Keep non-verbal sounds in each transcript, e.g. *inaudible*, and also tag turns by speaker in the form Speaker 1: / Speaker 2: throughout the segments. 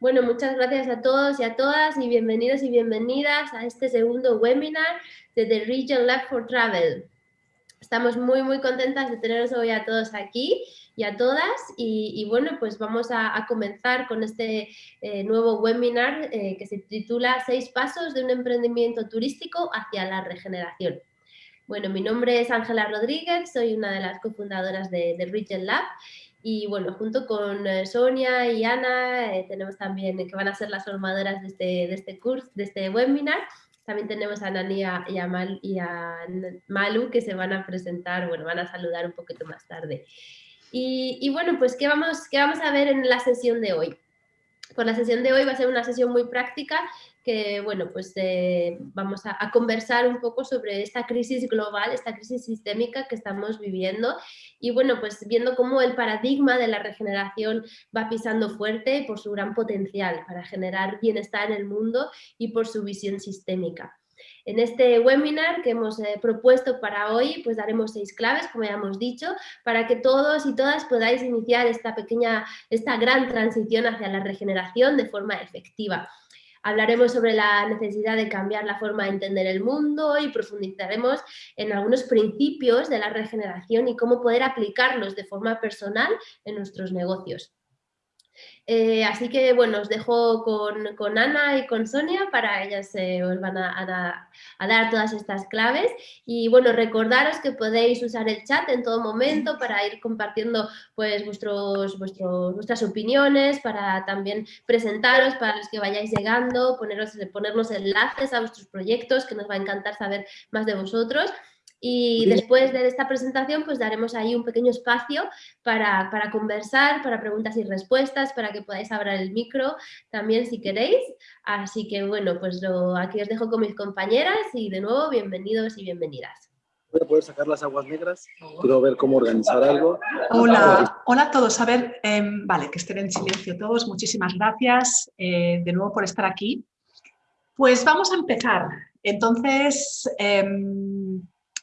Speaker 1: Bueno, muchas gracias a todos y a todas y bienvenidos y bienvenidas a este segundo webinar de The Region Lab for Travel. Estamos muy, muy contentas de teneros hoy a todos aquí y a todas y, bueno, pues vamos a, comenzar con este eh, nuevo webinar eh, que se titula Seis pasos de un emprendimiento turístico hacia la regeneración. Bueno, mi nombre es Ángela Rodríguez, soy una de las cofundadoras de, de Region Lab y bueno, junto con eh, Sonia y Ana, eh, tenemos también que van a ser las formadoras de este, de este curso, de este webinar. También tenemos a Nani y a, Mal, y a Malu que se van a presentar, bueno, van a saludar un poquito más tarde. Y, y bueno, pues ¿qué vamos, ¿qué vamos a ver en la sesión de hoy? Pues la sesión de hoy va a ser una sesión muy práctica que, bueno, pues eh, vamos a, conversar un poco sobre esta crisis global, esta crisis sistémica que estamos viviendo y, bueno, pues viendo cómo el paradigma de la regeneración va pisando fuerte por su gran potencial para generar bienestar en el mundo y por su visión sistémica. En este webinar que hemos eh, propuesto para hoy, pues daremos seis claves, como ya hemos dicho, para que todos y todas podáis iniciar esta pequeña, esta gran transición hacia la regeneración de forma efectiva. Hablaremos sobre la necesidad de cambiar la forma de entender el mundo y profundizaremos en algunos principios de la regeneración y cómo poder aplicarlos de forma personal en nuestros negocios. Eh, así que bueno, os dejo con, Ana y con Sonia para ellas os van a, dar todas estas claves y bueno, recordaros que podéis usar el chat en todo momento para ir compartiendo pues vuestros, vuestros, vuestras opiniones, para también presentaros para los que vayáis llegando, poneros, ponernos enlaces a vuestros proyectos que nos va a encantar saber más de vosotros. Y después de esta presentación, pues daremos ahí un pequeño espacio para, conversar, para preguntas y respuestas, para que podáis abrir el micro también si queréis. Así que bueno, pues lo, aquí os dejo con mis compañeras y de nuevo bienvenidos y bienvenidas.
Speaker 2: Voy a poder sacar las aguas negras, quiero ver cómo organizar algo.
Speaker 3: Hola, hola a todos. A ver, em, vale, que estén en silencio todos. Muchísimas gracias eh, de nuevo por estar aquí. Pues vamos a empezar. Entonces, em,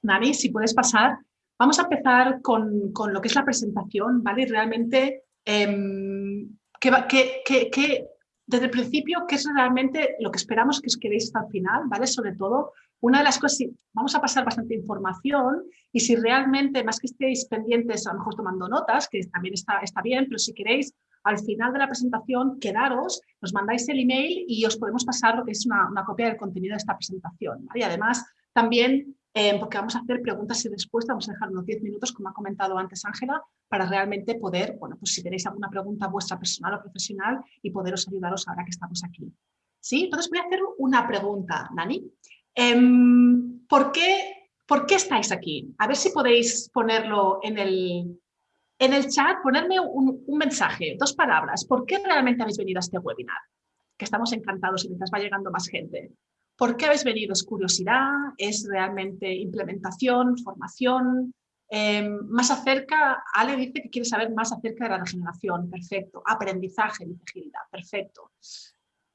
Speaker 3: Nani, si puedes pasar. Vamos a empezar con, lo que es la presentación, ¿vale? Realmente, em, que, desde el principio, ¿qué es realmente lo que esperamos que os quedéis hasta el final, ¿vale? Sobre todo, una de las cosas, vamos a pasar bastante información y si realmente, más que estéis pendientes, a lo mejor tomando notas, que también está, está bien, pero si queréis, al final de la presentación, quedaros, nos mandáis el email y os podemos pasar lo que es una, copia del contenido de esta presentación. Y además, también eh, porque vamos a hacer preguntas y respuestas, vamos a dejar unos 10 minutos, como ha comentado antes Ángela, para realmente poder, bueno, pues si tenéis alguna pregunta vuestra personal o profesional y poderos ayudaros ahora que estamos aquí. ¿Sí? Entonces voy a hacer una pregunta, Nani. Em, ¿por, qué, ¿Por qué estáis aquí? A ver si podéis ponerlo en el, en el chat, ponerme un, un mensaje, dos palabras. ¿Por qué realmente habéis venido a este webinar? Que estamos encantados y mientras va llegando más gente. ¿Por qué habéis venido? ¿Es curiosidad? ¿Es realmente implementación, formación? Em, más acerca, Ale dice que quiere saber más acerca de la regeneración, perfecto. Aprendizaje, dice perfecto.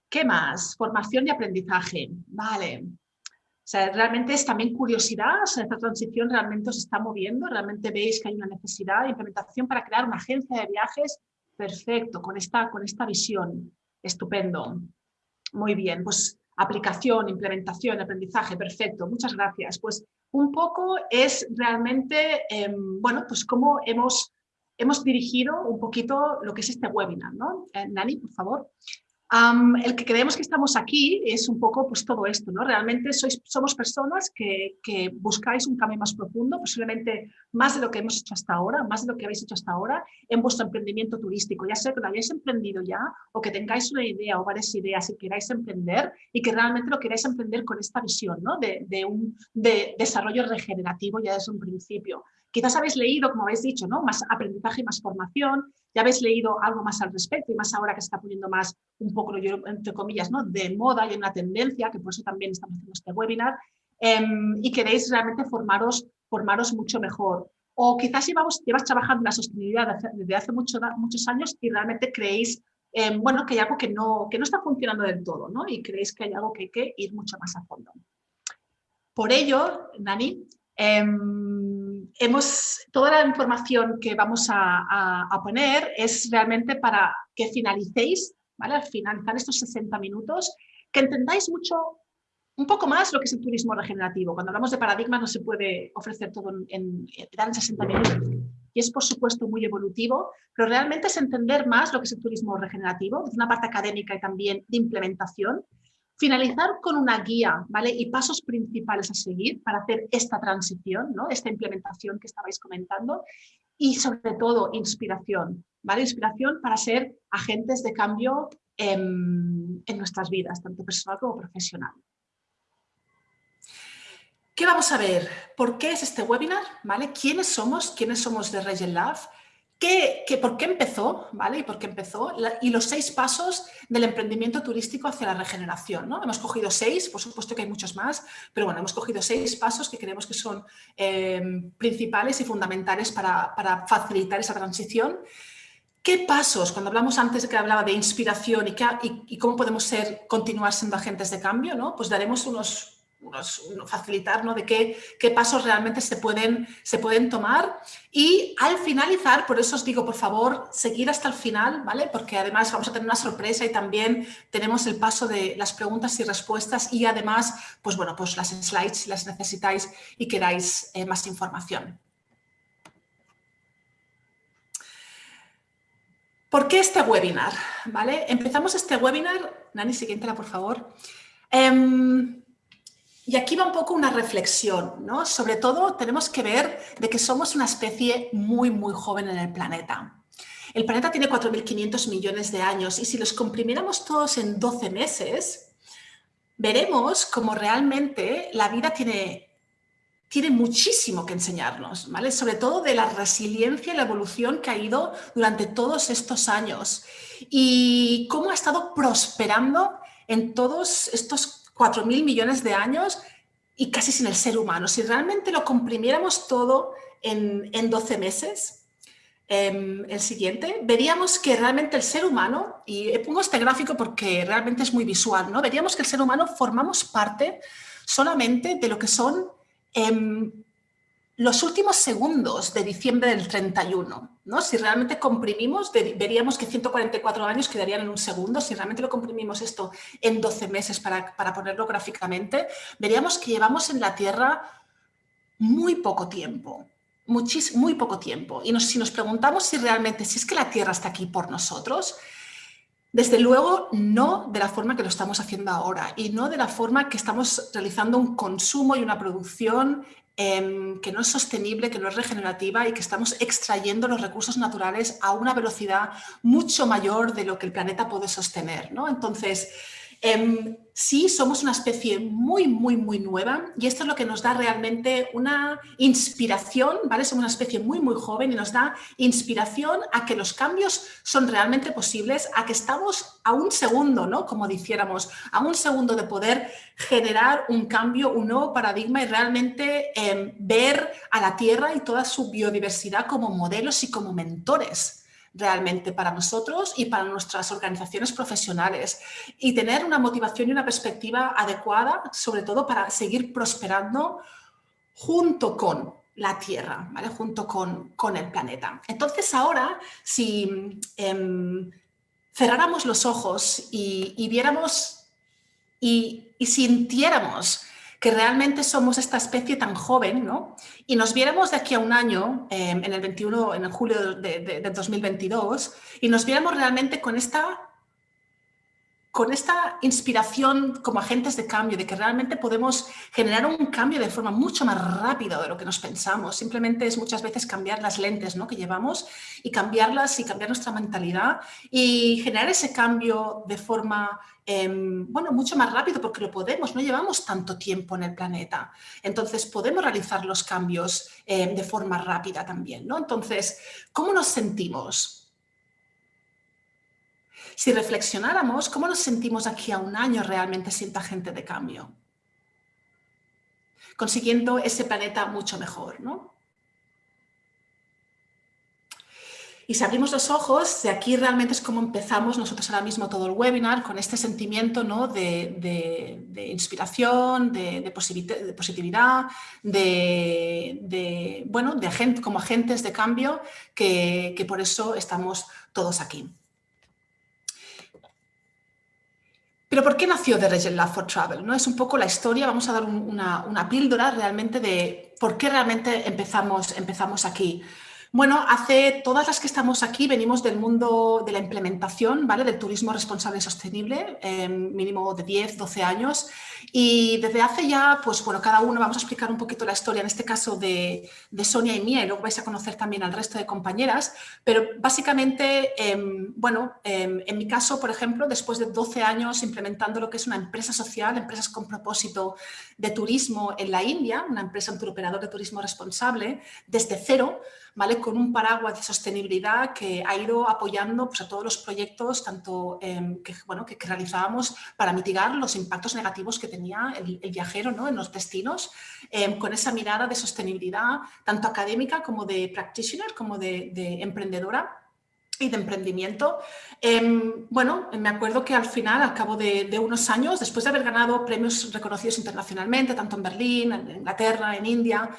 Speaker 3: ¿Qué más? Formación y aprendizaje, vale. O sea, realmente es también curiosidad, esta transición realmente os está moviendo, realmente veis que hay una necesidad de implementación para crear una agencia de viajes, perfecto, con esta, con esta visión, estupendo. Muy bien, pues aplicación, implementación, aprendizaje, perfecto, muchas gracias. Pues un poco es realmente, em, bueno, pues cómo hemos, hemos dirigido un poquito lo que es este webinar, ¿no? Eh, Nani, por favor el que creemos que estamos aquí es un poco pues todo esto, ¿no? Realmente sois, somos personas que, que, buscáis un cambio más profundo, posiblemente más de lo que hemos hecho hasta ahora, más de lo que habéis hecho hasta ahora en vuestro emprendimiento turístico, ya sea que lo hayáis emprendido ya o que tengáis una idea o varias ideas y queráis emprender y que realmente lo queráis emprender con esta visión, ¿no? De, de un de desarrollo regenerativo ya desde un principio. Quizás habéis leído, como habéis dicho, ¿no? más aprendizaje y más formación, ya habéis leído algo más al respecto y más ahora que se está poniendo más un poco, entre comillas, ¿no? de moda y una tendencia, que por eso también estamos haciendo este webinar, em, y queréis realmente formaros, formaros mucho mejor. O quizás llevamos, llevas trabajando en la sostenibilidad desde hace mucho, muchos años y realmente creéis em, bueno, que hay algo que no, que no está funcionando del todo ¿no? y creéis que hay algo que hay que ir mucho más a fondo. Por ello, Dani, Em, hemos, toda la información que vamos a, poner es realmente para que finalicéis ¿vale? Al finalizar estos 60 minutos, que entendáis mucho, un poco más lo que es el turismo regenerativo. Cuando hablamos de paradigmas no se puede ofrecer todo en, en 60 minutos. Y es, por supuesto, muy evolutivo, pero realmente es entender más lo que es el turismo regenerativo, desde una parte académica y también de implementación. Finalizar con una guía ¿vale? y pasos principales a seguir para hacer esta transición, ¿no? esta implementación que estabais comentando. Y sobre todo, inspiración. ¿vale? Inspiración para ser agentes de cambio en, nuestras vidas, tanto personal como profesional. ¿Qué vamos a ver? ¿Por qué es este webinar? ¿Vale? ¿Quiénes somos? ¿Quiénes somos de Regen Lab? ¿Qué, por qué empezó? ¿Vale? ¿Y por qué empezó? y los seis pasos del emprendimiento turístico hacia la regeneración. ¿no? Hemos cogido seis, por supuesto que hay muchos más, pero bueno, hemos cogido seis pasos que creemos que son eh, principales y fundamentales para, facilitar esa transición. ¿Qué pasos, cuando hablamos antes de que hablaba de inspiración y, qué, y, y cómo podemos ser, continuar siendo agentes de cambio, ¿no? pues daremos unos facilitar ¿no? de qué, qué, pasos realmente se pueden, se pueden tomar. Y al finalizar, por eso os digo, por favor, seguir hasta el final, ¿vale? Porque además vamos a tener una sorpresa y también tenemos el paso de las preguntas y respuestas y además, pues bueno, pues las slides si las necesitáis y queráis eh, más información. ¿Por qué este webinar? ¿Vale? Empezamos este webinar, Nani, siguiente, por favor. Eh, y aquí va un poco una reflexión, ¿no? Sobre todo tenemos que ver de que somos una especie muy, muy joven en el planeta. El planeta tiene 4.500 millones de años y si los comprimiéramos todos en 12 meses, veremos cómo realmente la vida tiene, tiene muchísimo que enseñarnos, ¿vale? Sobre todo de la resiliencia y la evolución que ha ido durante todos estos años y cómo ha estado prosperando en todos estos 4.000 millones de años y casi sin el ser humano. Si realmente lo comprimiéramos todo en, en 12 meses, eh, el siguiente, veríamos que realmente el ser humano, y pongo este gráfico porque realmente es muy visual, ¿no? veríamos que el ser humano formamos parte solamente de lo que son eh, los últimos segundos de diciembre del 31, ¿no? Si realmente comprimimos, veríamos que 144 años quedarían en un segundo. Si realmente lo comprimimos esto en 12 meses para, para ponerlo gráficamente, veríamos que llevamos en la Tierra muy poco tiempo, muy poco tiempo. Y si nos preguntamos si realmente, si es que la Tierra está aquí por nosotros, desde luego no de la forma que lo estamos haciendo ahora y no de la forma que estamos realizando un consumo y una producción Em, que no es sostenible, que no es regenerativa y que estamos extrayendo los recursos naturales a una velocidad mucho mayor de lo que el planeta puede sostener. ¿no? Entonces, eh, sí somos una especie muy, muy, muy nueva y esto es lo que nos da realmente una inspiración, ¿vale? Somos una especie muy, muy joven y nos da inspiración a que los cambios son realmente posibles, a que estamos a un segundo, ¿no? Como dijéramos, a un segundo de poder generar un cambio, un nuevo paradigma y realmente eh, ver a la Tierra y toda su biodiversidad como modelos y como mentores realmente para nosotros y para nuestras organizaciones profesionales y tener una motivación y una perspectiva adecuada, sobre todo para seguir prosperando junto con la Tierra, ¿vale? junto con, con el planeta. Entonces ahora, si em, cerráramos los ojos y, viéramos y, y sintiéramos que realmente somos esta especie tan joven, ¿no? Y nos viéramos de aquí a un año, em, en el 21, en el julio de 2022, y nos viéramos realmente con esta con esta inspiración como agentes de cambio, de que realmente podemos generar un cambio de forma mucho más rápida de lo que nos pensamos. Simplemente es muchas veces cambiar las lentes ¿no? que llevamos y cambiarlas y cambiar nuestra mentalidad y generar ese cambio de forma em, bueno, mucho más rápido porque lo podemos, no llevamos tanto tiempo en el planeta. Entonces podemos realizar los cambios em, de forma rápida también. ¿no? Entonces, ¿cómo nos sentimos? Si reflexionáramos, ¿cómo nos sentimos aquí a un año realmente siendo agente de cambio? Consiguiendo ese planeta mucho mejor, ¿no? Y si abrimos los ojos, de aquí realmente es como empezamos nosotros ahora mismo todo el webinar, con este sentimiento ¿no? de, inspiración, de, positividad, de, bueno, de como agentes de cambio, que por eso estamos todos aquí. Pero ¿por qué nació The Region Lab for Travel? ¿no? Es un poco la historia, vamos a dar una, una, píldora realmente de por qué realmente empezamos, empezamos aquí. Bueno, hace todas las que estamos aquí venimos del mundo de la implementación, ¿vale? Del turismo responsable y sostenible, eh, mínimo de 10, 12 años. Y desde hace ya, pues bueno, cada uno vamos a explicar un poquito la historia, en este caso de, Sonia y mía, y luego vais a conocer también al resto de compañeras. Pero básicamente, em, bueno, em, en mi caso, por ejemplo, después de 12 años implementando lo que es una empresa social, empresas con propósito de turismo en la India, una empresa, un operador de turismo responsable, desde cero, ¿vale? con un paraguas de sostenibilidad que ha ido apoyando pues, a todos los proyectos tanto, em, que, bueno, que, realizábamos para mitigar los impactos negativos que tenía el, viajero ¿no? en los destinos, em, con esa mirada de sostenibilidad tanto académica como de practitioner, como de, emprendedora y de emprendimiento. Em, bueno, me acuerdo que al final, al cabo de, unos años, después de haber ganado premios reconocidos internacionalmente, tanto en Berlín, en Inglaterra, en India,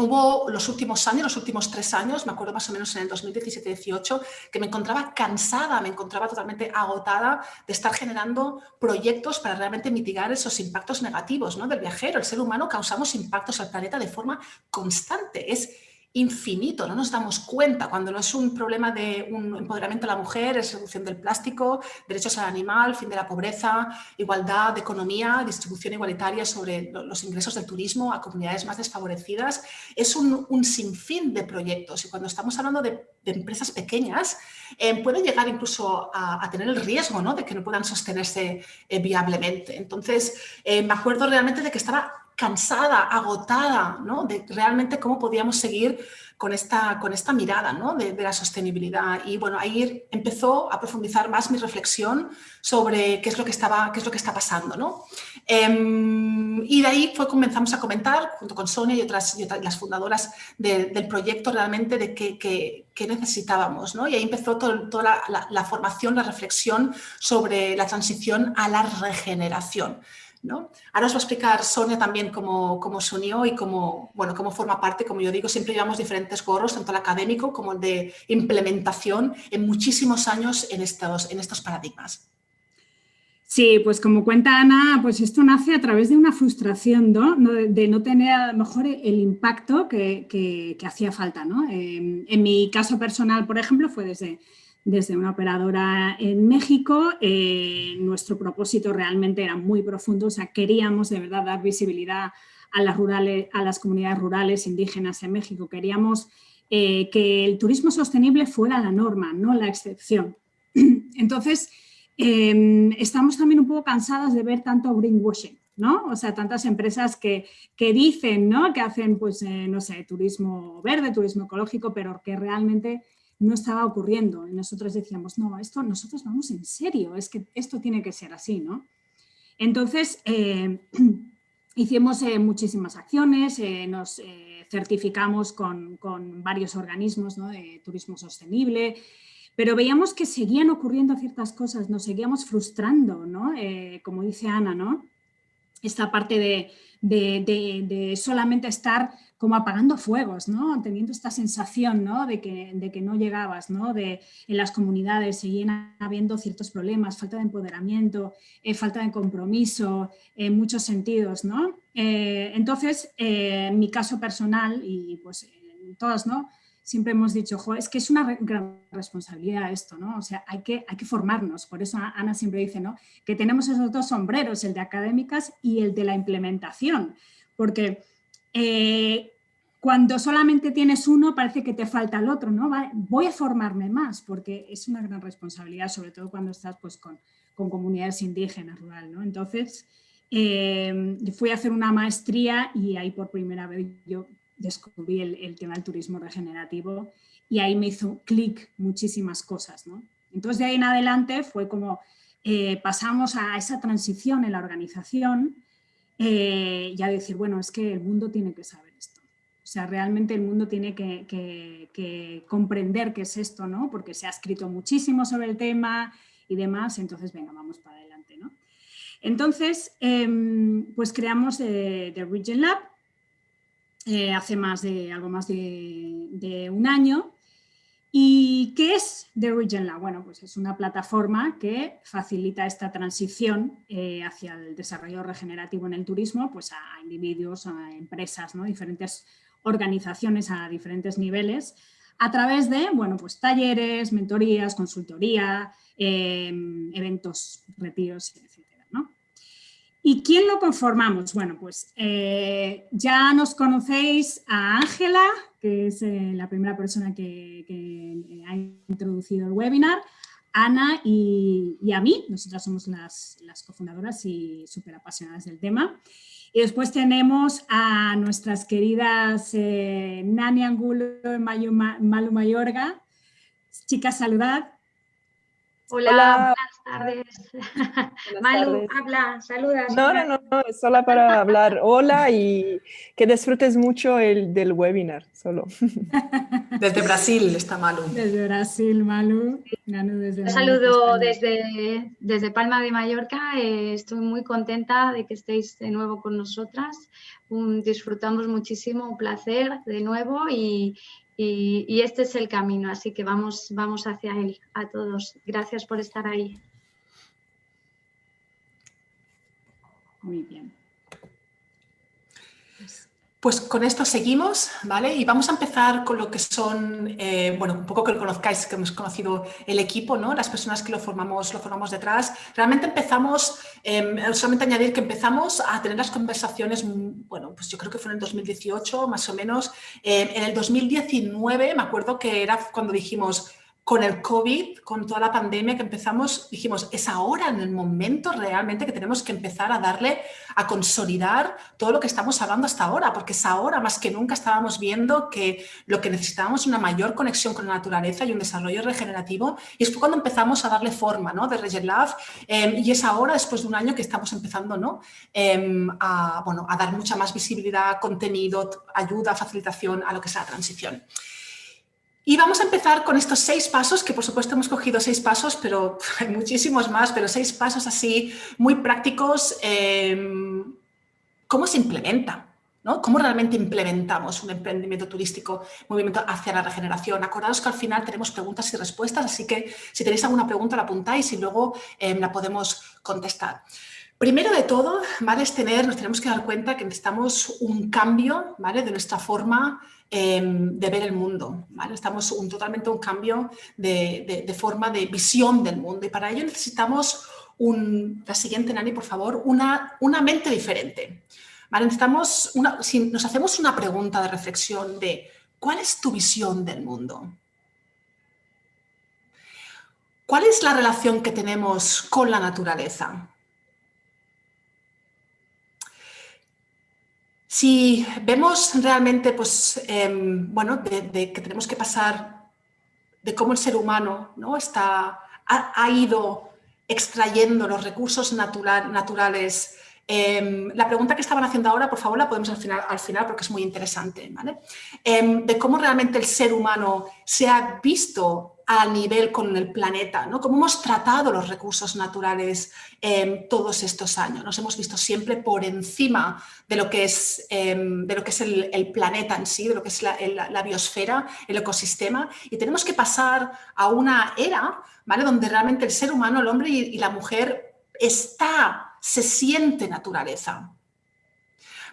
Speaker 3: Hubo los últimos años, los últimos tres años, me acuerdo más o menos en el 2017-18, que me encontraba cansada, me encontraba totalmente agotada de estar generando proyectos para realmente mitigar esos impactos negativos ¿no? del viajero. El ser humano causamos impactos al planeta de forma constante. Es infinito, no nos damos cuenta cuando no es un problema de un empoderamiento de la mujer, es reducción del plástico, derechos al animal, fin de la pobreza, igualdad de economía, distribución igualitaria sobre los ingresos del turismo a comunidades más desfavorecidas. Es un, sinfín de proyectos y cuando estamos hablando de, empresas pequeñas eh, pueden llegar incluso a, tener el riesgo ¿no? de que no puedan sostenerse eh, viablemente. Entonces, eh, me acuerdo realmente de que estaba cansada, agotada, ¿no? de realmente cómo podíamos seguir con esta, con esta mirada ¿no? de, la sostenibilidad. Y bueno, ahí empezó a profundizar más mi reflexión sobre qué es lo que, estaba, qué es lo que está pasando. ¿no? Em, y de ahí fue, comenzamos a comentar, junto con Sonia y otras, las fundadoras del proyecto, realmente de qué, necesitábamos. ¿no? Y ahí empezó toda la, la formación, la reflexión sobre la transición a la regeneración. Ahora os va a explicar Sonia también cómo, cómo se unió y cómo, bueno, cómo forma parte, como yo digo, siempre llevamos diferentes gorros, tanto el académico como el de implementación en muchísimos años en estos, en estos paradigmas.
Speaker 4: Sí, pues como cuenta Ana, pues esto nace a través de una frustración. De, no tener a lo mejor el impacto que, hacía falta. Eh, en mi caso personal, por ejemplo, fue desde desde una operadora en México. Eh, nuestro propósito realmente era muy profundo, o sea, queríamos de verdad dar visibilidad a las, rurales, a las comunidades rurales indígenas en México. Queríamos eh, que el turismo sostenible fuera la norma, no la excepción. *clears throat* Entonces, em, estamos también un poco cansadas de ver tanto greenwashing, ¿no? O sea, tantas empresas que, que dicen, ¿no? Que hacen, pues, eh, no sé, turismo verde, turismo ecológico, pero que realmente no estaba ocurriendo. Y nosotros decíamos, no, esto nosotros vamos en serio, es que esto tiene que ser así, ¿no? Entonces, eh, *clears throat* hicimos eh, muchísimas acciones, eh, nos certificamos con, varios organismos de turismo sostenible, pero veíamos que seguían ocurriendo ciertas cosas, nos seguíamos frustrando, ¿no? como dice Ana, ¿no? Esta parte de, de solamente estar como apagando fuegos, ¿no? teniendo esta sensación ¿no? De, que, de que no llegabas, ¿no? De, en las comunidades seguían habiendo ciertos problemas, falta de empoderamiento, eh, falta de compromiso, en muchos sentidos. ¿no? Eh, entonces, eh, en mi caso personal, y pues todos, ¿no? siempre hemos dicho, es que es una gran responsabilidad esto, ¿no? O sea, hay que, hay que formarnos. Por eso Ana siempre dice, ¿no? Que tenemos esos dos sombreros, el de académicas y el de la implementación. Porque eh, cuando solamente tienes uno parece que te falta el otro, ¿no? Voy a formarme más porque es una gran responsabilidad, sobre todo cuando estás pues, con, comunidades indígenas rural, ¿no? Entonces, eh, fui a hacer una maestría y ahí por primera vez yo descubrí el, tema del turismo regenerativo y ahí me hizo clic muchísimas cosas, ¿no? Entonces de ahí en adelante fue como eh, pasamos a esa transición en la organización eh, ya decir, bueno, es que el mundo tiene que saber esto. O sea, realmente el mundo tiene que, comprender qué es esto, ¿no? Porque se ha escrito muchísimo sobre el tema y demás, entonces venga, vamos para adelante, ¿no? Entonces, em, pues creamos The, Region Lab eh, hace más de, algo más de, un año ¿Y qué es The Region Lab? Bueno, pues es una plataforma que facilita esta transición eh, hacia el desarrollo regenerativo en el turismo pues a individuos, a empresas, ¿no? diferentes organizaciones a diferentes niveles a través de bueno, pues talleres, mentorías, consultoría, em, eventos, retiros, etc. ¿Y quién lo conformamos? Bueno, pues eh, ya nos conocéis a Ángela, que es eh, la primera persona que, ha introducido el webinar, Ana y, a mí, nosotras somos las, cofundadoras y súper apasionadas del tema. Y después tenemos a nuestras queridas eh, Nani Angulo y Malu Mayorga. Chicas, saludad.
Speaker 5: Hola, buenas tardes. *laughs* Malu, habla, saluda.
Speaker 6: No, no, no, no, es solo para hablar. Hola y que disfrutes mucho el, del webinar, solo. *laughs*
Speaker 3: Desde Brasil está Malu.
Speaker 4: Desde Brasil, Malu.
Speaker 5: Un saludo desde, desde Palma de Mallorca. Eh, estoy muy contenta de que estéis de nuevo con nosotras. disfrutamos muchísimo, un placer de nuevo y, y, este es el camino, así que vamos, vamos hacia él a todos. Gracias por estar ahí.
Speaker 4: Muy bien.
Speaker 3: Pues con esto seguimos, ¿vale? Y vamos a empezar con lo que son, eh, bueno, un poco que lo conozcáis, que hemos conocido el equipo, ¿no? Las personas que lo formamos, lo formamos detrás. Realmente empezamos, eh, solamente añadir que empezamos a tener las conversaciones, bueno, pues yo creo que fue en el 2018, más o menos. Em, en el 2019, me acuerdo que era cuando dijimos, con el COVID, con toda la pandemia que empezamos, dijimos, es ahora en el momento realmente que tenemos que empezar a darle, a consolidar todo lo que estamos hablando hasta ahora, porque es ahora más que nunca estábamos viendo que lo que necesitábamos es una mayor conexión con la naturaleza y un desarrollo regenerativo, y es cuando empezamos a darle forma ¿no? de Regen Love, em, y es ahora, después de un año, que estamos empezando ¿no? Em, a, bueno, a dar mucha más visibilidad, contenido, ayuda, facilitación a lo que es la transición. Y vamos a empezar con estos seis pasos, que por supuesto hemos cogido seis pasos, pero *laughs* hay muchísimos más, pero seis pasos así muy prácticos. Em, ¿Cómo se implementa? ¿no? ¿Cómo realmente implementamos un emprendimiento turístico, movimiento hacia la regeneración? Acordaos que al final tenemos preguntas y respuestas, así que si tenéis alguna pregunta la apuntáis y luego em, la podemos contestar. Primero de todo, ¿vale? es tener, nos tenemos que dar cuenta que necesitamos un cambio ¿vale? de nuestra forma Em, de ver el mundo. ¿vale? Estamos un, totalmente un cambio de, forma de visión del mundo y para ello necesitamos, un, la siguiente Nani por favor, una, una mente diferente. ¿vale? Necesitamos una, si nos hacemos una pregunta de reflexión de ¿cuál es tu visión del mundo? ¿Cuál es la relación que tenemos con la naturaleza? Si vemos realmente, pues, em, bueno, de, que tenemos que pasar de cómo el ser humano ¿no? Está, ha, ido extrayendo los recursos naturales. Em, la pregunta que estaban haciendo ahora, por favor, la podemos al final, al final porque es muy interesante, ¿vale? Em, de cómo realmente el ser humano se ha visto a nivel con el planeta, ¿no? Cómo hemos tratado los recursos naturales em, todos estos años. Nos hemos visto siempre por encima de lo que es, em, de lo que es el, planeta en sí, de lo que es la, biosfera, el ecosistema, y tenemos que pasar a una era ¿vale? donde realmente el ser humano, el hombre y, la mujer está, se siente naturaleza.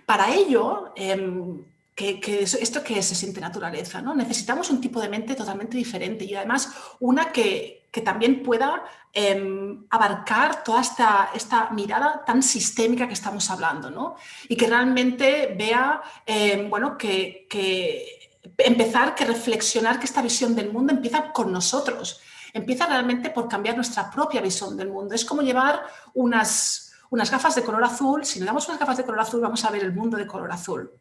Speaker 3: Para ello, em, que, esto que se siente naturaleza, ¿no? Necesitamos un tipo de mente totalmente diferente y además una que, también pueda em, abarcar toda esta, esta, mirada tan sistémica que estamos hablando, ¿no? Y que realmente vea, em, bueno, que, que empezar, que reflexionar que esta visión del mundo empieza con nosotros, empieza realmente por cambiar nuestra propia visión del mundo. Es como llevar unas, unas gafas de color azul, si le damos unas gafas de color azul vamos a ver el mundo de color azul.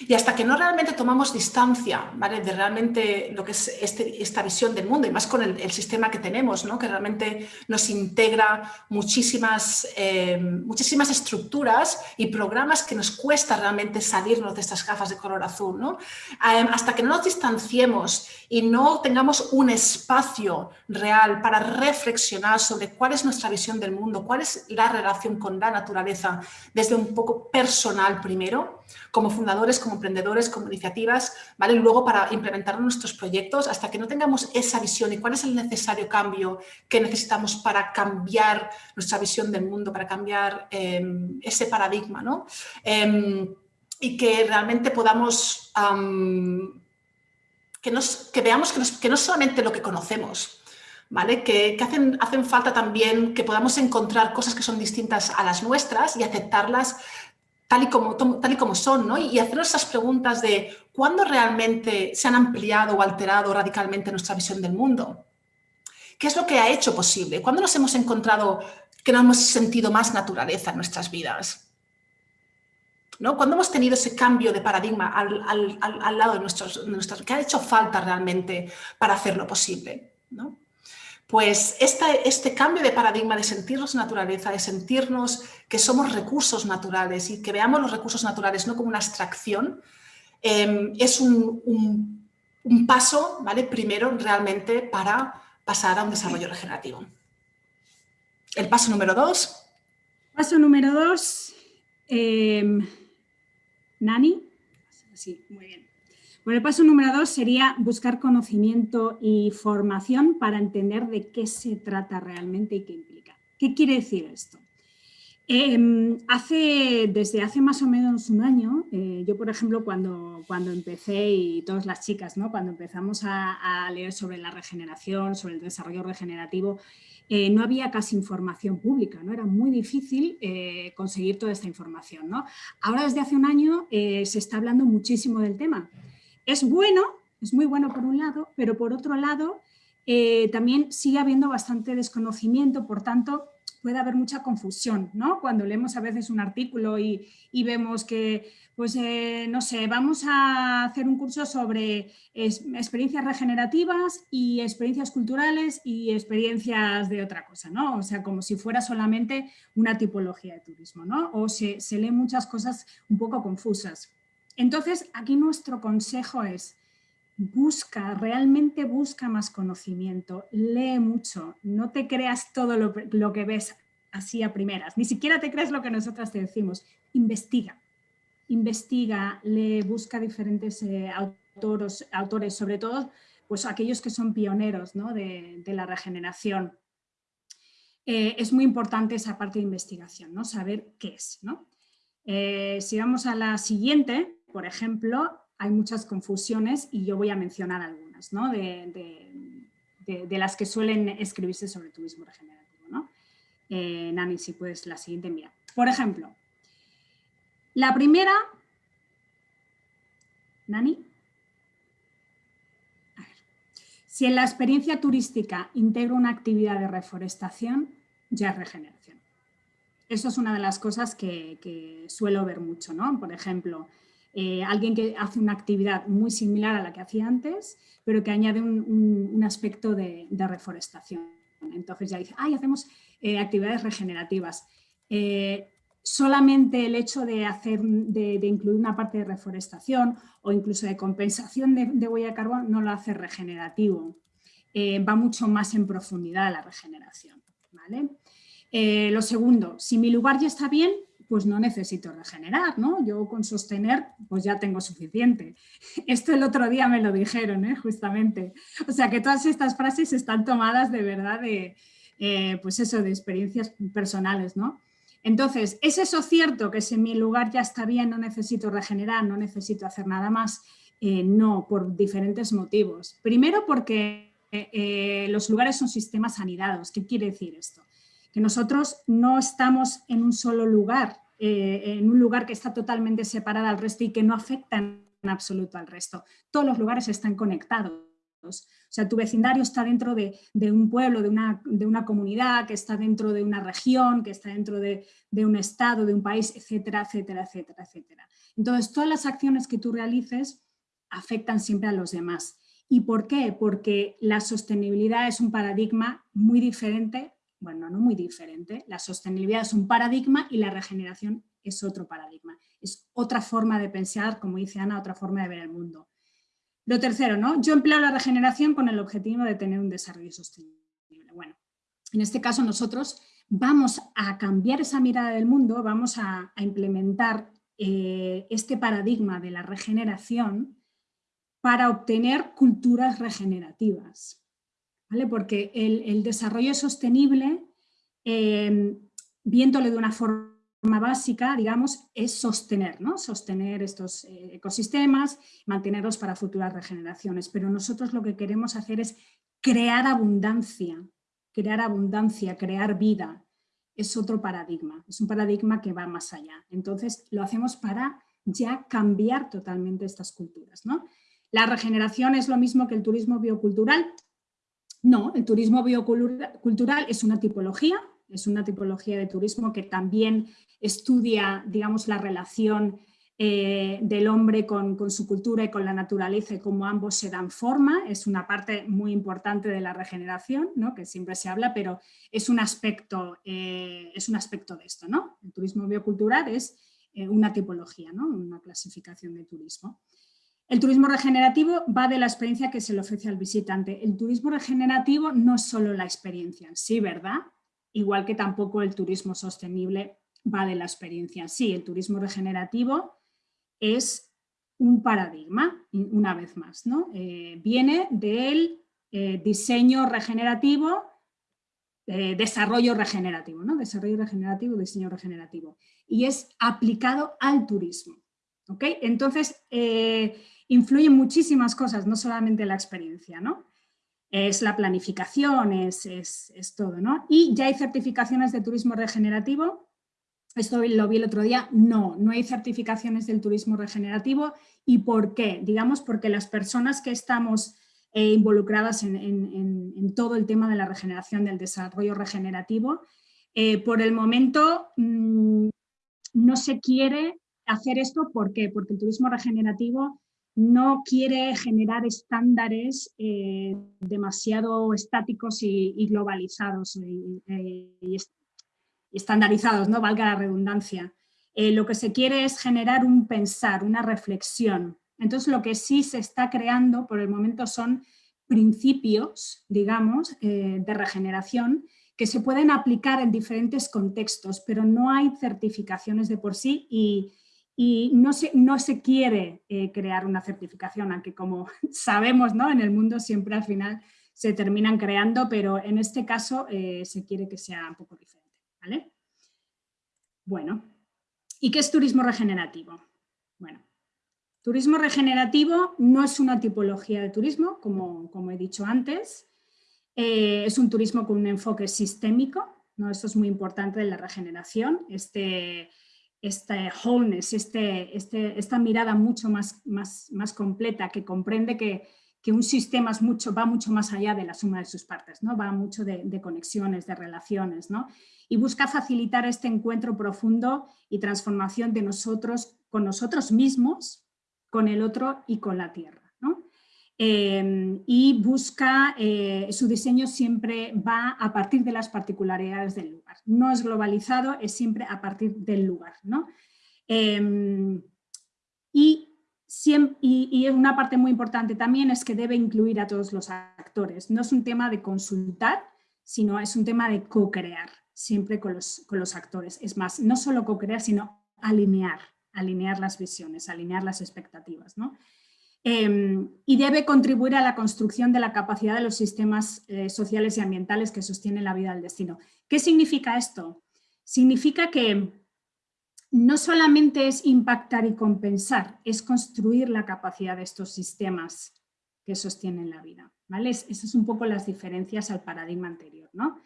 Speaker 3: Y hasta que no realmente tomamos distancia ¿vale? de realmente lo que es este, esta visión del mundo, y más con el, sistema que tenemos, ¿no? que realmente nos integra muchísimas, eh, muchísimas estructuras y programas que nos cuesta realmente salirnos de estas gafas de color azul. ¿no? Hasta que no nos distanciemos y no tengamos un espacio real para reflexionar sobre cuál es nuestra visión del mundo, cuál es la relación con la naturaleza desde un poco personal primero, como fundadores, como emprendedores, como iniciativas, ¿vale? luego para implementar nuestros proyectos hasta que no tengamos esa visión y cuál es el necesario cambio que necesitamos para cambiar nuestra visión del mundo, para cambiar em, ese paradigma, ¿no? Em, y que realmente podamos, que, nos, que, veamos que, que no solamente lo que conocemos, ¿vale? Que, hacen, hacen, falta también que podamos encontrar cosas que son distintas a las nuestras y aceptarlas tal y como, tal y como son, ¿no? Y hacernos esas preguntas de cuándo realmente se han ampliado o alterado radicalmente nuestra visión del mundo. ¿Qué es lo que ha hecho posible? ¿Cuándo nos hemos encontrado que no hemos sentido más naturaleza en nuestras vidas? ¿No? Cuando hemos tenido ese cambio de paradigma al, al, lado de nuestros, de ¿qué ha hecho falta realmente para hacerlo posible? ¿no? Pues este cambio de paradigma de sentirnos naturaleza, de sentirnos que somos recursos naturales y que veamos los recursos naturales no como una abstracción, em, es un, paso, ¿vale? Primero, realmente, para pasar a un desarrollo regenerativo. El paso número dos.
Speaker 4: Paso número dos. Em, Nani. Sí, muy bien. Bueno, el paso número dos sería buscar conocimiento y formación para entender de qué se trata realmente y qué implica. ¿Qué quiere decir esto? Em, hace, desde hace más o menos un año, eh, yo por ejemplo cuando, cuando empecé y todas las chicas, ¿no? cuando empezamos a, leer sobre la regeneración, sobre el desarrollo regenerativo, eh, no había casi información pública, ¿no? era muy difícil eh, conseguir toda esta información. ¿no? Ahora desde hace un año se está hablando muchísimo del tema es bueno, es muy bueno por un lado, pero por otro lado eh, también sigue habiendo bastante desconocimiento, por tanto puede haber mucha confusión, ¿no? Cuando leemos a veces un artículo y, vemos que, pues eh, no sé, vamos a hacer un curso sobre experiencias regenerativas y experiencias culturales y experiencias de otra cosa, ¿no? O sea, como si fuera solamente una tipología de turismo, ¿no? O se, se leen muchas cosas un poco confusas. Entonces, aquí nuestro consejo es, busca, realmente busca más conocimiento, lee mucho, no te creas todo lo, que ves así a primeras, ni siquiera te creas lo que nosotras te decimos, investiga, investiga, lee, busca diferentes eh, autores, sobre todo pues aquellos que son pioneros de, la regeneración. Eh, es muy importante esa parte de investigación, ¿no? saber qué es. Eh, si vamos a la siguiente, por ejemplo, hay muchas confusiones y yo voy a mencionar algunas de, las que suelen escribirse sobre turismo regenerativo. ¿no? Eh, Nani, si puedes, la siguiente mira. Por ejemplo, la primera... Nani. Si en la experiencia turística integra una actividad de reforestación, ya es regeneración. Eso es una de las cosas que suelo ver mucho, ¿no? Por ejemplo, eh, alguien que hace una actividad muy similar a la que hacía antes, pero que añade un, aspecto de, reforestación. Entonces ya dice, ay, hacemos eh, actividades regenerativas. Eh, solamente el hecho de, hacer, de, incluir una parte de reforestación o incluso de compensación de, huella de carbono no lo hace regenerativo. va mucho más en profundidad la regeneración. ¿vale? lo segundo, si mi lugar ya está bien, pues no necesito regenerar, ¿no? Yo con sostener, pues ya tengo suficiente. *laughs* Esto el otro día me lo dijeron, ¿eh? justamente. O sea que todas estas frases están tomadas de verdad de, eh, pues eso, de experiencias personales, ¿no? Entonces, ¿es eso cierto que si mi lugar ya está bien, no necesito regenerar, no necesito hacer nada más? Eh, no, por diferentes motivos. Primero porque los lugares son sistemas anidados. ¿Qué quiere decir esto? Que nosotros no estamos en un solo lugar, eh, en un lugar que está totalmente separado al resto y que no afecta en absoluto al resto. Todos los lugares están conectados. O sea, tu vecindario está dentro de, un pueblo, de una, de una, comunidad, que está dentro de una región, que está dentro de, de, un estado, de un país, etcétera, etcétera, etcétera, etcétera. Entonces, todas las acciones que tú realices afectan siempre a los demás. ¿Y por qué? Porque la sostenibilidad es un paradigma muy diferente bueno, no muy diferente. La sostenibilidad es un paradigma y la regeneración es otro paradigma. Es otra forma de pensar, como dice Ana, otra forma de ver el mundo. Lo tercero, ¿no? Yo empleo la regeneración con el objetivo de tener un desarrollo sostenible. Bueno, en este caso nosotros vamos a cambiar esa mirada del mundo, vamos a, implementar eh, este paradigma de la regeneración para obtener culturas regenerativas. ¿Vale? Porque el, desarrollo sostenible, eh, viéndole de una forma básica, digamos, es sostener, ¿no? Sostener estos eh, ecosistemas, mantenerlos para futuras regeneraciones. Pero nosotros lo que queremos hacer es crear abundancia, crear abundancia, crear vida. Es otro paradigma, es un paradigma que va más allá. Entonces lo hacemos para ya cambiar totalmente estas culturas. ¿no? ¿La regeneración es lo mismo que el turismo biocultural? No, el turismo biocultural es una tipología, es una tipología de turismo que también estudia, digamos, la relación eh, del hombre con, su cultura y con la naturaleza y cómo ambos se dan forma, es una parte muy importante de la regeneración, ¿no? que siempre se habla, pero es un aspecto, eh, es un aspecto de esto. ¿no? El turismo biocultural es eh, una tipología, ¿no? una clasificación de turismo. El turismo regenerativo va de la experiencia que se le ofrece al visitante. El turismo regenerativo no es solo la experiencia sí, ¿verdad? Igual que tampoco el turismo sostenible va de la experiencia sí. El turismo regenerativo es un paradigma, una vez más. ¿no? Eh, viene del eh, diseño regenerativo, eh, desarrollo regenerativo, ¿no? desarrollo regenerativo, diseño regenerativo, y es aplicado al turismo. ¿Okay? Entonces, influyen muchísimas cosas, no solamente la experiencia, ¿no? es la planificación, es, es, es todo. ¿no? Y ya hay certificaciones de turismo regenerativo esto lo vi el otro día, no, no hay certificaciones del turismo regenerativo. ¿Y por qué? Digamos porque las personas que estamos eh, involucradas en, todo el tema de la regeneración, del desarrollo regenerativo, eh, por el momento mm, no se quiere hacer esto, ¿por? Porque el turismo regenerativo no quiere generar estándares eh, demasiado estáticos y, globalizados y, estandarizados, ¿no? valga la redundancia. Eh, lo que se quiere es generar un pensar, una reflexión. Entonces lo que sí se está creando por el momento son principios, digamos, eh, de regeneración que se pueden aplicar en diferentes contextos, pero no hay certificaciones de por sí y, no, se, no se quiere eh, crear una certificación, aunque como *laughs* sabemos ¿no? en el mundo siempre al final se terminan creando, pero en este caso se quiere que sea un poco diferente. Bueno, ¿y qué es turismo regenerativo? Bueno, turismo regenerativo no es una tipología de turismo, como, como he dicho antes, eh, es un turismo con un enfoque sistémico, ¿no? esto es muy importante de la regeneración, este, este wholeness, este, este, esta mirada mucho más, más, más completa que comprende que que un sistema es mucho, va mucho más allá de la suma de sus partes, ¿no? va mucho de, conexiones, de relaciones, ¿no? y busca facilitar este encuentro profundo y transformación de nosotros con nosotros mismos, con el otro y con la tierra. Em, y busca, eh, su diseño siempre va a partir de las particularidades del lugar. No es globalizado, es siempre a partir del lugar. ¿no? Em, y y, una parte muy importante también es que debe incluir a todos los actores. No es un tema de consultar, sino es un tema de co-crear, siempre con los, con los actores. Es más, no solo co-crear, sino alinear, alinear las visiones, alinear las expectativas. ¿no? Em, y debe contribuir a la construcción de la capacidad de los sistemas eh, sociales y ambientales que sostienen la vida del destino. ¿Qué significa esto? Significa que no solamente es impactar y compensar, es construir la capacidad de estos sistemas que sostienen la vida. ¿vale? esas son un poco las diferencias al paradigma anterior. ¿no?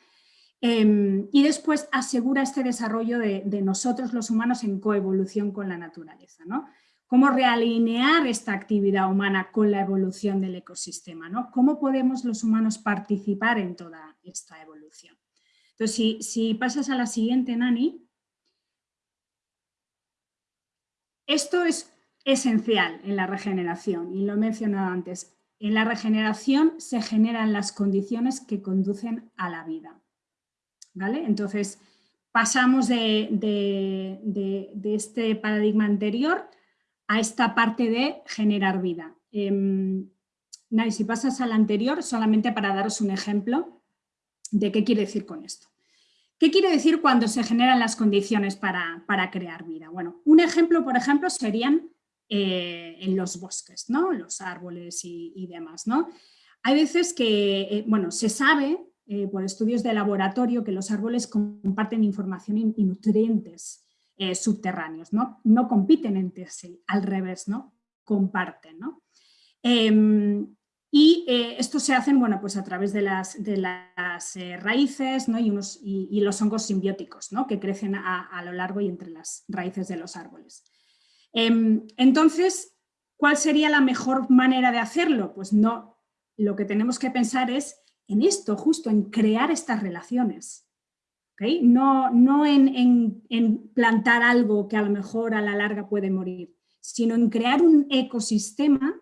Speaker 4: Em, y después asegura este desarrollo de, nosotros los humanos en coevolución con la naturaleza. ¿no? Cómo realinear esta actividad humana con la evolución del ecosistema. ¿no? Cómo podemos los humanos participar en toda esta evolución. Entonces, si, si pasas a la siguiente, Nani. Esto es esencial en la regeneración y lo he mencionado antes. En la regeneración se generan las condiciones que conducen a la vida. ¿Vale? Entonces, pasamos de, este paradigma anterior a esta parte de generar vida. Eh, si pasas al anterior, solamente para daros un ejemplo de qué quiere decir con esto. ¿Qué quiere decir cuando se generan las condiciones para, crear vida? Bueno, un ejemplo, por ejemplo, serían eh, en los bosques, ¿no? los árboles y, demás. ¿no? Hay veces que, eh, bueno, se sabe eh, por estudios de laboratorio que los árboles comparten información y, nutrientes subterráneos, ¿no? no compiten entre sí, al revés, ¿no? comparten. ¿no? Em, y eh, esto se hace bueno, pues a través de las, de las eh, raíces ¿no? y, unos, y, los hongos simbióticos ¿no? que crecen a, lo largo y entre las raíces de los árboles. Em, entonces, ¿cuál sería la mejor manera de hacerlo? Pues no, lo que tenemos que pensar es en esto, justo en crear estas relaciones. No, no en, en, en plantar algo que a lo mejor a la larga puede morir, sino en crear un ecosistema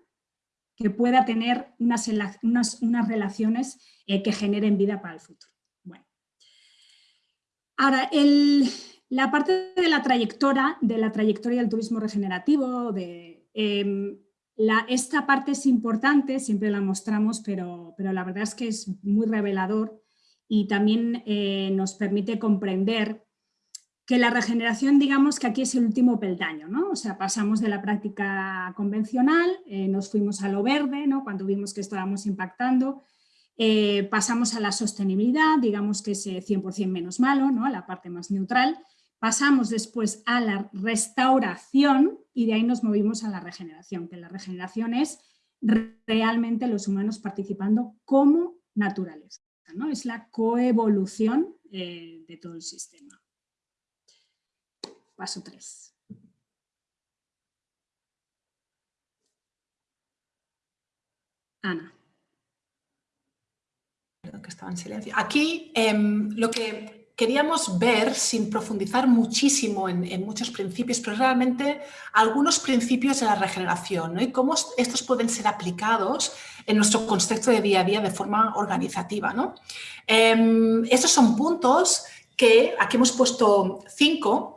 Speaker 4: que pueda tener unas, unas, relaciones eh, que generen vida para el futuro. Bueno. Ahora, la parte de la trayectoria, de la trayectoria del turismo regenerativo, de, em, esta parte es importante, siempre la mostramos, pero, pero, la verdad es que es muy revelador y también eh, nos permite comprender que la regeneración, digamos que aquí es el último peldaño, ¿no? O sea, pasamos de la práctica convencional, eh, nos fuimos a lo verde, ¿no? Cuando vimos que estábamos impactando, eh, pasamos a la sostenibilidad, digamos que es 100% menos malo, ¿no? La parte más neutral, pasamos después a la restauración y de ahí nos movimos a la regeneración, que la regeneración es realmente los humanos participando como naturaleza, ¿no? Es la coevolución eh, de todo el sistema. Paso 3. Ana.
Speaker 3: Que estaba en silencio. Aquí em, lo que queríamos ver, sin profundizar muchísimo en, muchos principios, pero realmente algunos principios de la regeneración y cómo estos pueden ser aplicados en nuestro contexto de día a día de forma organizativa. ¿no? Em, estos son puntos que aquí hemos puesto cinco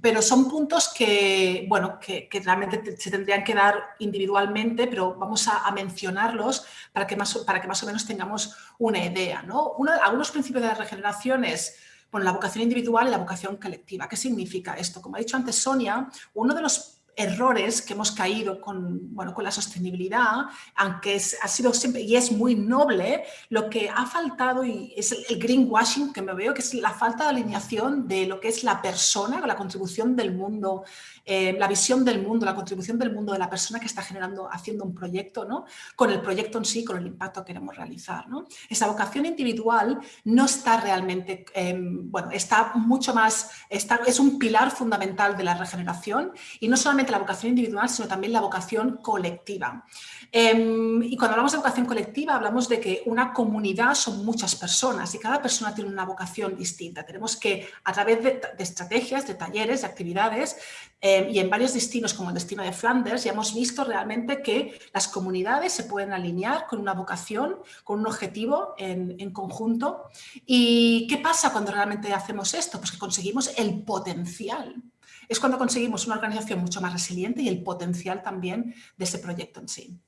Speaker 3: pero son puntos que, bueno, que, realmente se tendrían que dar individualmente, pero vamos a, mencionarlos para que, más, para que más o menos tengamos una idea. ¿no? algunos principios de la regeneración es bueno, la vocación individual y la vocación colectiva. ¿Qué significa esto? Como ha dicho antes Sonia, uno de los errores que hemos caído con, bueno, con la sostenibilidad, aunque ha sido siempre, y es muy noble, lo que ha faltado y es el, greenwashing que me veo, que es la falta de alineación de lo que es la persona, la contribución del mundo eh, la visión del mundo, la contribución del mundo de la persona que está generando, haciendo un proyecto, ¿no? con el proyecto en sí, con el impacto que queremos realizar. ¿no? Esa vocación individual no está realmente, em, bueno, está mucho más, está, es un pilar fundamental de la regeneración y no solamente la vocación individual, sino también la vocación colectiva. Em, y cuando hablamos de vocación colectiva, hablamos de que una comunidad son muchas personas y cada persona tiene una vocación distinta. Tenemos que, a través de, estrategias, de talleres, de actividades, em, y en varios destinos como el destino de Flanders, ya hemos visto realmente que las comunidades se pueden alinear con una vocación, con un objetivo en, en conjunto. ¿Y qué pasa cuando realmente hacemos esto? Pues que conseguimos el potencial es cuando conseguimos una organización mucho más resiliente y el potencial también de ese proyecto en sí.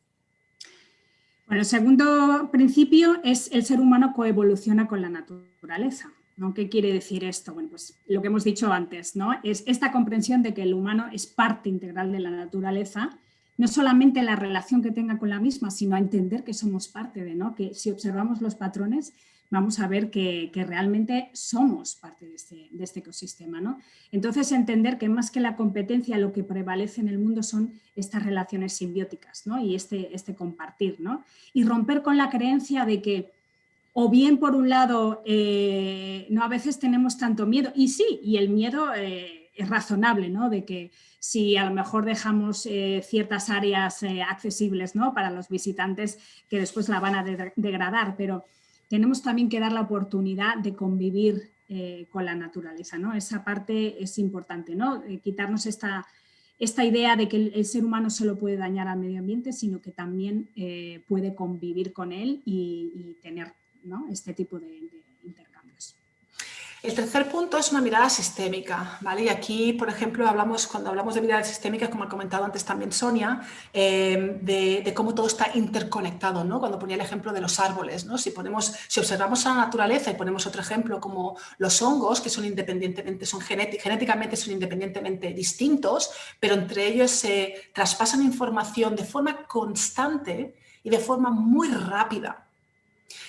Speaker 4: Bueno, el segundo principio es el ser humano coevoluciona con la naturaleza. ¿Qué quiere decir esto? Bueno, pues lo que hemos dicho antes, ¿no? Es esta comprensión de que el humano es parte integral de la naturaleza, no solamente la relación que tenga con la misma, sino a entender que somos parte de, ¿no? Que si observamos los patrones, vamos a ver que, realmente somos parte de este, este ecosistema. ¿no? Entonces, entender que más que la competencia, lo que prevalece en el mundo son estas relaciones simbióticas ¿no? y este, este compartir. ¿no? Y romper con la creencia de que o bien por un lado, eh, no a veces tenemos tanto miedo, y sí, y el miedo eh, es razonable, ¿no? de que si a lo mejor dejamos eh, ciertas áreas accesibles ¿no? para los visitantes que después la van a degradar, pero tenemos también que dar la oportunidad de convivir eh, con la naturaleza, ¿no? Esa parte es importante, ¿no? Eh, quitarnos esta, esta idea de que el, ser humano solo puede dañar al medio ambiente, sino que también eh, puede convivir con él y, tener este tipo de.
Speaker 3: El tercer punto es una mirada sistémica, ¿vale? Y aquí, por ejemplo, hablamos, cuando hablamos de mirada sistémica, como ha comentado antes también Sonia, eh, de, cómo todo está interconectado, ¿no? Cuando ponía el ejemplo de los árboles, ¿no? Si, ponemos, si observamos a la naturaleza y ponemos otro ejemplo como los hongos, que son independientemente, son genéticamente son independientemente distintos, pero entre ellos se traspasan información de forma constante y de forma muy rápida.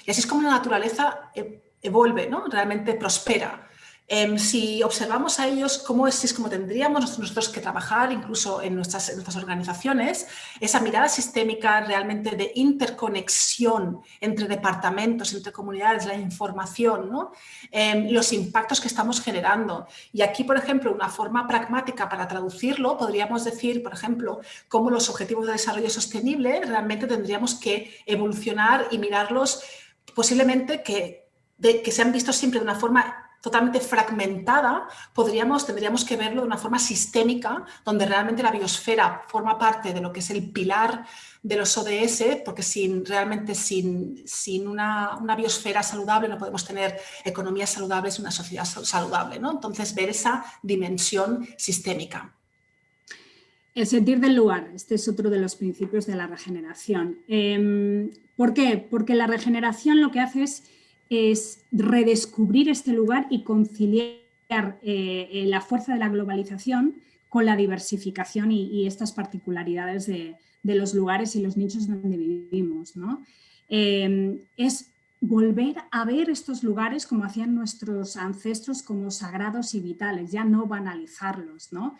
Speaker 3: Y así es como la naturaleza eh, evuelve, ¿no? realmente prospera. Em, si observamos a ellos cómo es, es como tendríamos nosotros que trabajar incluso en nuestras, nuestras, organizaciones, esa mirada sistémica realmente de interconexión entre departamentos, entre comunidades, la información, ¿no? Em, los impactos que estamos generando. Y aquí, por ejemplo, una forma pragmática para traducirlo, podríamos decir, por ejemplo, cómo los objetivos de desarrollo sostenible realmente tendríamos que evolucionar y mirarlos posiblemente que que se han visto siempre de una forma totalmente fragmentada, podríamos, tendríamos que verlo de una forma sistémica, donde realmente la biosfera forma parte de lo que es el pilar de los ODS, porque sin, realmente sin, sin una, una, biosfera saludable no podemos tener economías saludables y una sociedad saludable. ¿no? Entonces, ver esa dimensión sistémica.
Speaker 4: El sentir del lugar, este es otro de los principios de la regeneración. Em, ¿Por qué? Porque la regeneración lo que hace es es redescubrir este lugar y conciliar eh, eh, la fuerza de la globalización con la diversificación y, estas particularidades de, los lugares y los nichos donde vivimos. Em, es volver a ver estos lugares como hacían nuestros ancestros como sagrados y vitales, ya no banalizarlos. ¿no?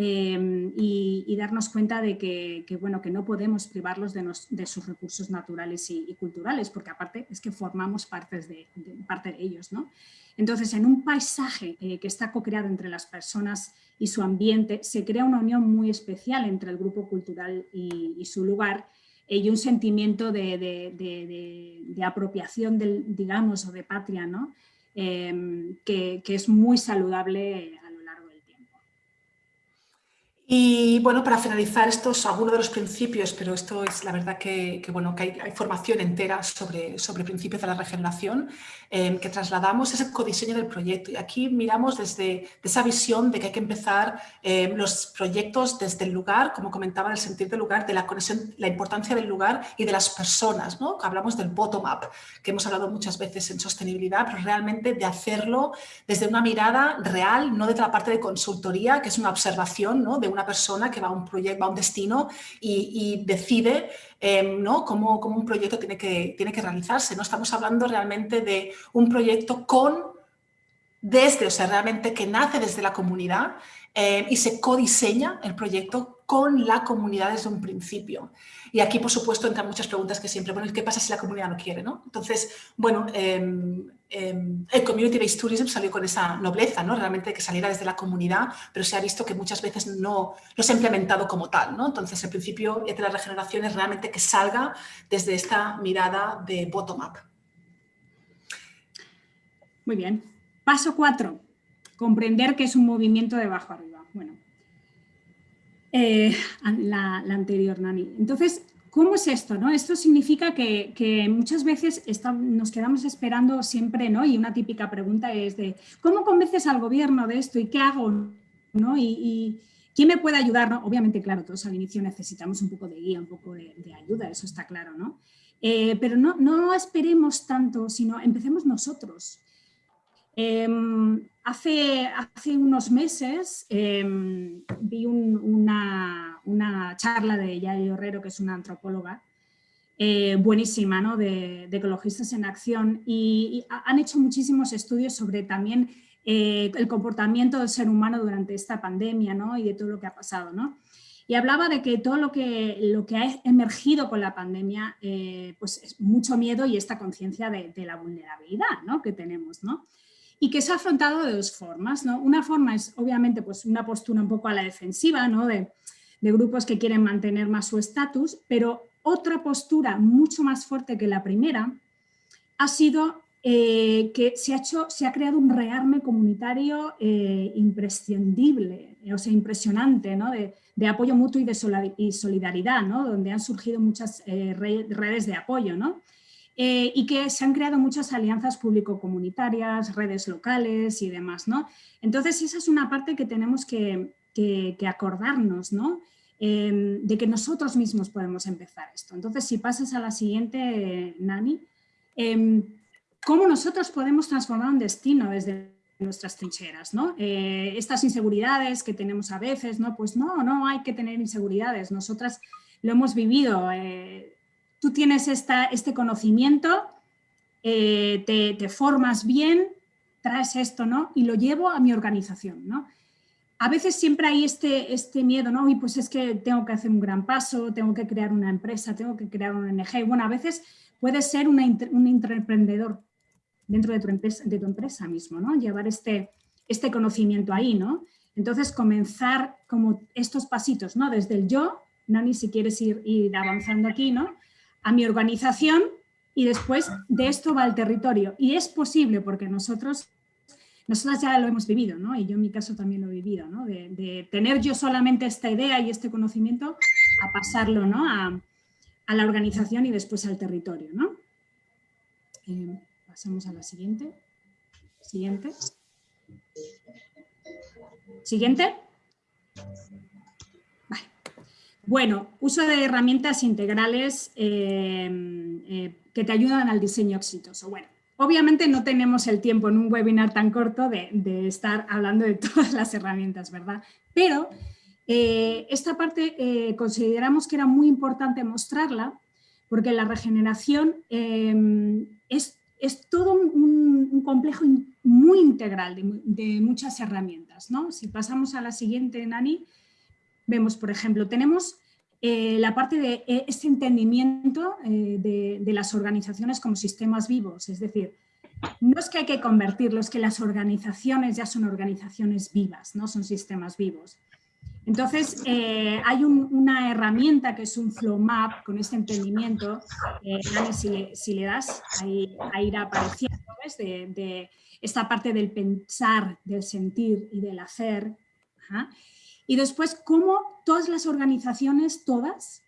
Speaker 4: Em, y, darnos cuenta de que, bueno, que no podemos privarlos de, sus recursos naturales y, culturales, porque aparte es que formamos parte de ellos. Entonces, en un paisaje eh, que está co-creado entre las personas y su ambiente, se crea una unión muy especial entre el grupo cultural y, su lugar eh, y un sentimiento de, apropiación, del, digamos, o de patria. Em, que, que, es muy saludable
Speaker 3: y bueno, para finalizar, estos algunos de los principios, pero esto es la verdad que, bueno, que hay, formación entera sobre, sobre principios de la regeneración em, que trasladamos, es el codiseño del proyecto. Y aquí miramos desde esa visión de que hay que empezar em, los proyectos desde el lugar, como comentaba, el sentir del lugar, de la conexión, la importancia del lugar y de las personas. ¿no? Hablamos del bottom-up, que hemos hablado muchas veces en sostenibilidad, pero realmente de hacerlo desde una mirada real, no desde la parte de consultoría, que es una observación ¿no? de una persona que va a un proyecto, va a un destino y, decide em, ¿no? cómo, cómo, un proyecto tiene que, tiene que realizarse. ¿no? Estamos hablando realmente de un proyecto con, desde, o sea, realmente que nace desde la comunidad em, y se codiseña el proyecto con la comunidad desde un principio. Y aquí, por supuesto, entran muchas preguntas que siempre, bueno, ¿qué pasa si la comunidad no quiere? ¿no? Entonces, bueno, em, em, el Community-Based Tourism salió con esa nobleza, ¿no? realmente que saliera desde la comunidad, pero se ha visto que muchas veces no, no se ha implementado como tal. ¿no? Entonces, el principio de la regeneración es realmente que salga desde esta mirada de bottom-up.
Speaker 4: Muy bien. Paso cuatro. Comprender que es un movimiento de abajo arriba. Bueno, eh, *laughs* la, anterior, Nani. Entonces, ¿cómo es esto? No? Esto significa que, muchas veces nos quedamos esperando siempre, ¿no? y una típica pregunta es de ¿cómo convences al gobierno de esto y qué hago? ¿no? Y, ¿quién me puede ayudar? Obviamente, claro, todos al inicio necesitamos un poco de guía, un poco de, ayuda, eso está claro, ¿no? Eh, pero no, no esperemos tanto, sino empecemos nosotros. Em, hace, unos meses em, vi una, charla de Yael Herrero, que es una antropóloga, eh, buenísima, ¿no? de, ecologistas en acción, y, han hecho muchísimos estudios sobre también eh, el comportamiento del ser humano durante esta pandemia ¿no? y de todo lo que ha pasado. ¿no? Y hablaba de que todo lo que, ha emergido con la pandemia eh, pues es mucho miedo y esta conciencia de, de, la vulnerabilidad que tenemos. ¿no? Y que se ha afrontado de dos formas. ¿no? Una forma es obviamente pues, una postura un poco a la defensiva ¿no? de, grupos que quieren mantener más su estatus, pero otra postura mucho más fuerte que la primera ha sido eh, que se ha, hecho, se ha creado un rearme comunitario eh, imprescindible, o sea, impresionante, ¿no? de, apoyo mutuo y de solidaridad, ¿no? donde han surgido muchas eh, redes de apoyo. ¿no? Eh, y que se han creado muchas alianzas público-comunitarias, redes locales y demás. ¿no? Entonces, esa es una parte que tenemos que, acordarnos, ¿no? Em, de que nosotros mismos podemos empezar esto. Entonces, si pasas a la siguiente, Nani, em, ¿cómo nosotros podemos transformar un destino desde nuestras trincheras, ¿no? Eh, estas inseguridades que tenemos a veces, ¿no? Pues no, no hay que tener inseguridades, nosotras lo hemos vivido, eh, tú tienes esta, este conocimiento, eh, te, formas bien, traes esto, ¿no? Y lo llevo a mi organización, ¿no? A veces siempre hay este, este miedo, ¿no? Y pues es que tengo que hacer un gran paso, tengo que crear una empresa, tengo que crear una ONG. Bueno, a veces puedes ser un intraemprendedor dentro de tu empresa, de tu empresa mismo, ¿no? Llevar este, este conocimiento ahí, ¿no? Entonces comenzar como estos pasitos, ¿no? Desde el yo, Nani, si quieres ir, ir avanzando aquí, ¿no? A mi organización y después de esto va al territorio. Y es posible porque nosotros, nosotras ya lo hemos vivido, ¿no? y yo en mi caso también lo he vivido, ¿no? de, tener yo solamente esta idea y este conocimiento a pasarlo ¿no? a, la organización y después al territorio. ¿no? Eh, pasamos a la siguiente. Siguiente. Siguiente. Bueno, uso de herramientas integrales eh, eh, que te ayudan al diseño exitoso. Bueno, obviamente no tenemos el tiempo en un webinar tan corto de, estar hablando de *laughs* todas las herramientas, ¿verdad? Pero eh, esta parte consideramos que era muy importante mostrarla porque la regeneración es, todo un, complejo muy integral de, de, muchas herramientas. ¿no? Si pasamos a la siguiente, Nani, vemos, por ejemplo, tenemos eh, la parte de eh, este entendimiento eh, de, las organizaciones como sistemas vivos, es decir, no es que hay que convertirlos, es que las organizaciones ya son organizaciones vivas, no son sistemas vivos. Entonces, hay una herramienta que es un flow map con este entendimiento, si le, das, ahí, irá apareciendo, De, esta parte del pensar, del sentir y del hacer. Y después, cómo todas las organizaciones, todas,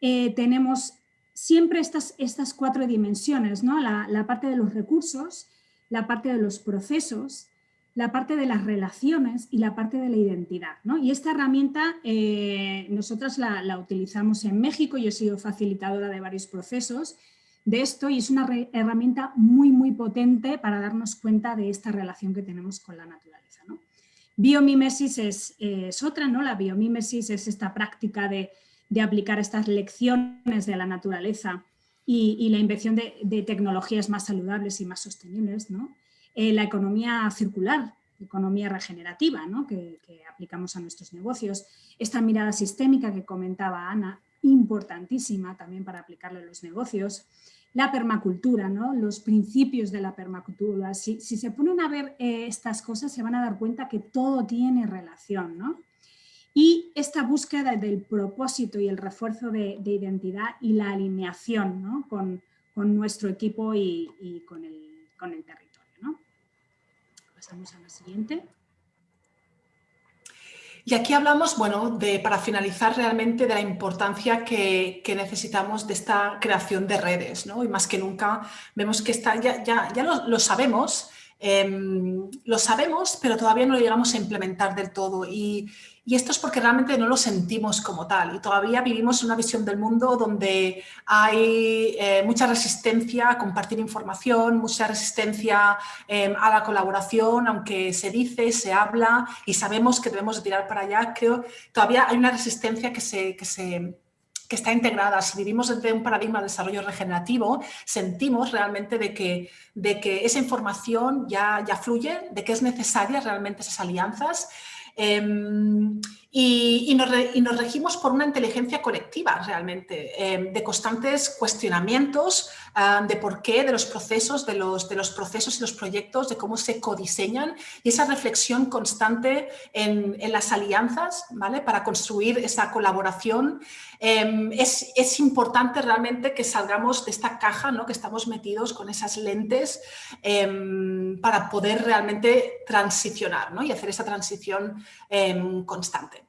Speaker 4: eh, tenemos siempre estas, estas cuatro dimensiones, ¿no? La, parte de los recursos, la parte de los procesos, la parte de las relaciones y la parte de la identidad. ¿no? Y esta herramienta eh, nosotras la, la, utilizamos en México, yo he sido facilitadora de varios procesos de esto y es una herramienta muy, muy potente para darnos cuenta de esta relación que tenemos con la naturaleza. ¿no? Biomímesis es, otra, ¿no? La biomímesis es esta práctica de, aplicar estas lecciones de la naturaleza y, la invención de, tecnologías más saludables y más sostenibles, ¿no? Eh, la economía circular, economía regenerativa, ¿no? que aplicamos a nuestros negocios. Esta mirada sistémica que comentaba Ana, importantísima también para aplicarla a los negocios la permacultura, ¿no? los principios de la permacultura. Si, se ponen a ver eh, estas cosas se van a dar cuenta que todo tiene relación. ¿no? Y esta búsqueda del propósito y el refuerzo de, identidad y la alineación ¿no? con, nuestro equipo y, con, el, con, el, territorio. Pasamos a la siguiente.
Speaker 3: Y aquí hablamos, bueno, de, para finalizar realmente de la importancia que, necesitamos de esta creación de redes, ¿no? Y más que nunca vemos que está, ya, ya, ya lo, sabemos, em, lo sabemos, pero todavía no lo llegamos a implementar del todo. Y, y esto es porque realmente no lo sentimos como tal y todavía vivimos una visión del mundo donde hay eh, mucha resistencia a compartir información, mucha resistencia em, a la colaboración, aunque se dice, se habla y sabemos que debemos de tirar para allá, creo todavía hay una resistencia que se... Que se que está integrada. Si vivimos desde un paradigma de desarrollo regenerativo, sentimos realmente de que, de que esa información ya, ya fluye, de que es necesaria realmente esas alianzas eh, Em, y, nos regimos por una inteligencia colectiva realmente, em, de constantes cuestionamientos de por qué, de los procesos, de los, de los procesos y los proyectos, de cómo se codiseñan y esa reflexión constante en, en las alianzas ¿vale? para construir esa colaboración. Em, es, es, importante realmente que salgamos de esta caja ¿no? que estamos metidos con esas lentes para poder realmente transicionar ¿no? y hacer esa transición constante.